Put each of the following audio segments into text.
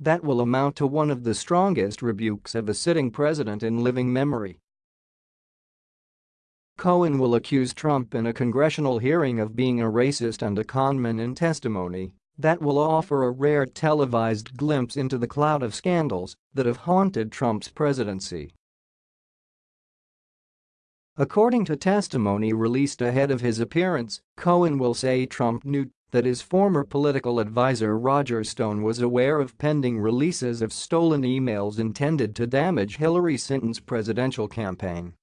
That will amount to one of the strongest rebukes of a sitting president in living memory. Cohen will accuse Trump in a congressional hearing of being a racist and a conman in testimony that will offer a rare televised glimpse into the cloud of scandals that have haunted Trump's presidency. According to testimony released ahead of his appearance, Cohen will say Trump knew that his former political adviser Roger Stone was aware of pending releases of stolen emails intended to damage Hillary Clinton's presidential campaign.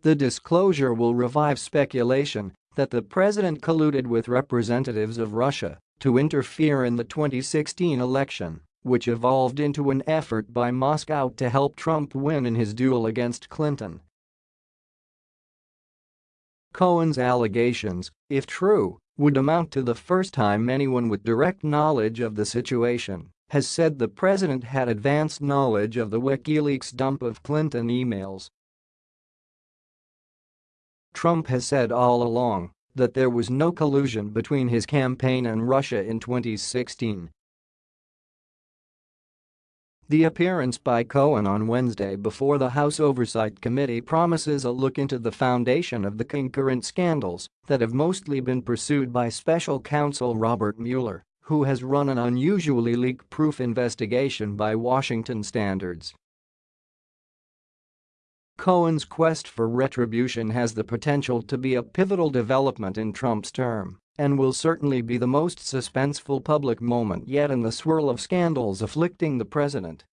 The disclosure will revive speculation that the president colluded with representatives of Russia to interfere in the 2016 election, which evolved into an effort by Moscow to help Trump win in his duel against Clinton. Cohen's allegations, if true, would amount to the first time anyone with direct knowledge of the situation has said the president had advanced knowledge of the WikiLeaks dump of Clinton emails. Trump has said all along that there was no collusion between his campaign and Russia in 2016 the appearance by Cohen on Wednesday before the House Oversight Committee promises a look into the foundation of the concurrent scandals that have mostly been pursued by special counsel Robert Mueller, who has run an unusually leak-proof investigation by Washington standards. Cohen's quest for retribution has the potential to be a pivotal development in Trump's term and will certainly be the most suspenseful public moment yet in the swirl of scandals afflicting the president.